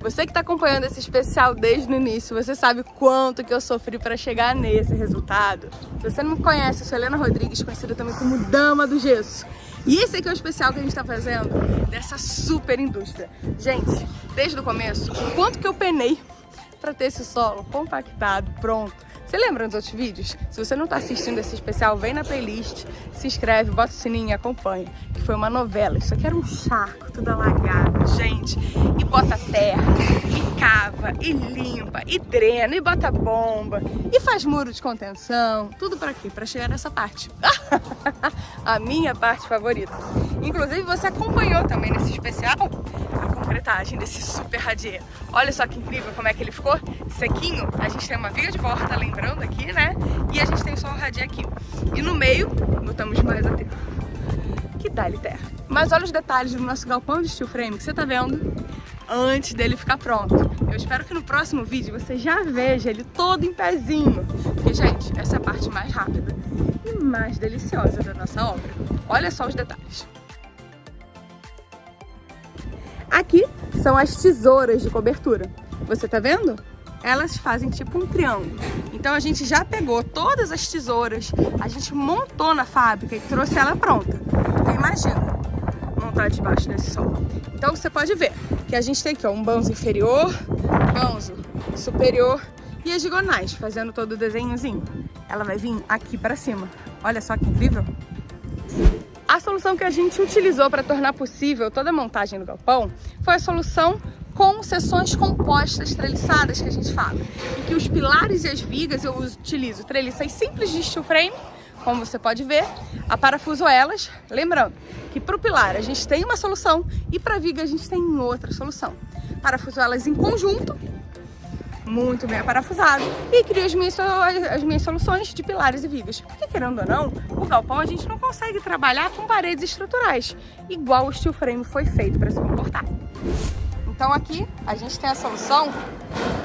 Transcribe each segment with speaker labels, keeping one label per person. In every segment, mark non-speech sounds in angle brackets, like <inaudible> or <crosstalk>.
Speaker 1: Você que está acompanhando esse especial desde o início, você sabe quanto que eu sofri para chegar nesse resultado. Se você não me conhece, eu sou Helena Rodrigues, conhecida também como Dama do Gesso. E esse aqui é o especial que a gente está fazendo dessa super indústria. Gente, desde o começo, o quanto que eu penei para ter esse solo compactado, pronto. Você lembra dos outros vídeos? Se você não está assistindo esse especial, vem na playlist, se inscreve, bota o sininho e acompanha. Que foi uma novela. Isso aqui era um charco, tudo alagado, gente. E bota terra, e cava, e limpa, e drena, e bota bomba, e faz muro de contenção. Tudo para quê? Para chegar nessa parte. <laughs> a minha parte favorita. Inclusive, você acompanhou também nesse especial concretagem desse super radier. Olha só que incrível como é que ele ficou sequinho. A gente tem uma viga de volta, lembrando aqui, né? E a gente tem só o radier aqui. E no meio, botamos mais a terra. Que dá-lhe terra. Mas olha os detalhes do nosso galpão de steel frame que você tá vendo antes dele ficar pronto. Eu espero que no próximo vídeo você já veja ele todo em pezinho. Porque, gente, essa é a parte mais rápida e mais deliciosa da nossa obra. Olha só os detalhes. Aqui são as tesouras de cobertura. Você tá vendo? Elas fazem tipo um triângulo. Então a gente já pegou todas as tesouras, a gente montou na fábrica e trouxe ela pronta. Então imagina montar debaixo desse sol. Então você pode ver que a gente tem aqui ó, um banzo inferior, banzo superior e as diagonais, fazendo todo o desenhozinho. Ela vai vir aqui para cima. Olha só que incrível! A solução que a gente utilizou para tornar possível toda a montagem do galpão foi a solução com seções compostas treliçadas que a gente fala. Em que os pilares e as vigas eu utilizo treliças simples de steel frame, como você pode ver, aparafuso elas, lembrando que para o pilar a gente tem uma solução e para a viga a gente tem outra solução. Parafuso elas em conjunto muito bem aparafusado e crio as minhas, as minhas soluções de pilares e vigas. Porque querendo ou não, o galpão a gente não consegue trabalhar com paredes estruturais, igual o steel frame foi feito para se comportar. Então aqui a gente tem a solução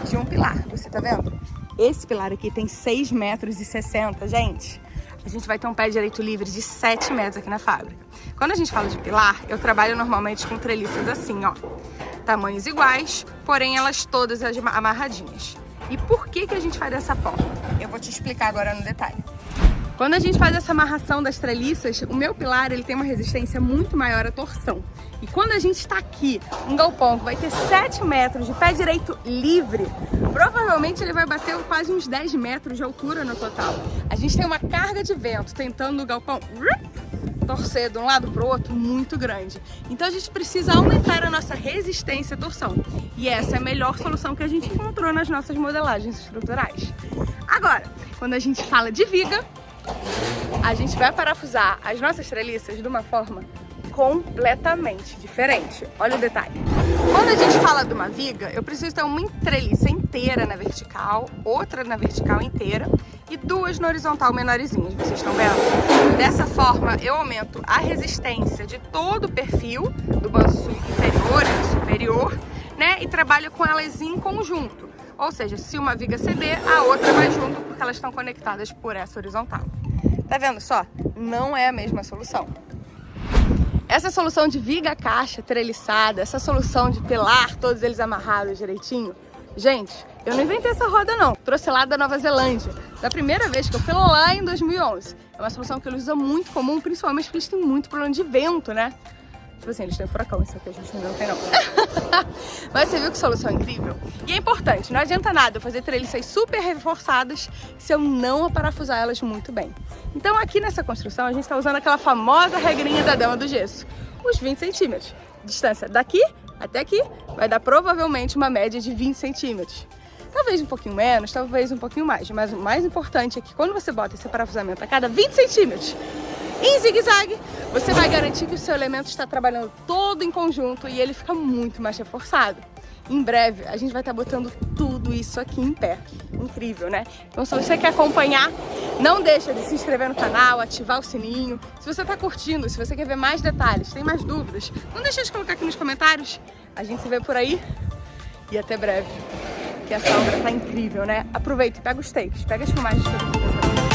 Speaker 1: de um pilar, você tá vendo? Esse pilar aqui tem 6 metros e 60, gente. A gente vai ter um pé direito livre de 7 metros aqui na fábrica. Quando a gente fala de pilar, eu trabalho normalmente com treliças assim, ó tamanhos iguais, porém elas todas amarradinhas. E por que, que a gente faz dessa forma? Eu vou te explicar agora no detalhe. Quando a gente faz essa amarração das treliças, o meu pilar ele tem uma resistência muito maior à torção. E quando a gente está aqui, um galpão que vai ter 7 metros de pé direito livre, provavelmente ele vai bater quase uns 10 metros de altura no total. A gente tem uma carga de vento tentando o galpão torcer de um lado para o outro muito grande. Então a gente precisa aumentar a nossa resistência à torção. E essa é a melhor solução que a gente encontrou nas nossas modelagens estruturais. Agora, quando a gente fala de viga, a gente vai parafusar as nossas treliças de uma forma completamente diferente. Olha o detalhe. Quando a gente fala de uma viga, eu preciso ter uma treliça inteira na vertical, outra na vertical inteira e duas na horizontal menorzinhas, vocês estão vendo? Dessa forma, eu aumento a resistência de todo o perfil, do banco inferior e superior, né? E trabalho com elas em conjunto. Ou seja, se uma viga ceder, a outra vai junto, porque elas estão conectadas por essa horizontal. Tá vendo só? Não é a mesma solução. Essa solução de viga caixa treliçada, essa solução de pilar, todos eles amarrados direitinho, gente, eu não inventei essa roda não, trouxe lá da Nova Zelândia, da primeira vez que eu fui lá em 2011. É uma solução que eles usam muito comum, principalmente porque eles têm muito problema de vento, né? Tipo assim, eles têm furacão, isso aqui a gente não tem não. <laughs> Mas você viu que solução incrível? E é importante, não adianta nada eu fazer treliças super reforçadas se eu não aparafusar elas muito bem. Então aqui nessa construção a gente está usando aquela famosa regrinha da dama do gesso, os 20 centímetros. Distância daqui até aqui vai dar provavelmente uma média de 20 centímetros. Talvez um pouquinho menos, talvez um pouquinho mais, mas o mais importante é que quando você bota esse parafusamento a cada 20 centímetros, em zigue-zague, você vai garantir que o seu elemento está trabalhando todo em conjunto e ele fica muito mais reforçado. Em breve, a gente vai estar botando tudo isso aqui em pé. Incrível, né? Então, se você quer acompanhar, não deixa de se inscrever no canal, ativar o sininho. Se você está curtindo, se você quer ver mais detalhes, tem mais dúvidas, não deixa de colocar aqui nos comentários. A gente se vê por aí e até breve. Que essa obra tá incrível, né? Aproveita e pega os takes, pega as filmagens que eu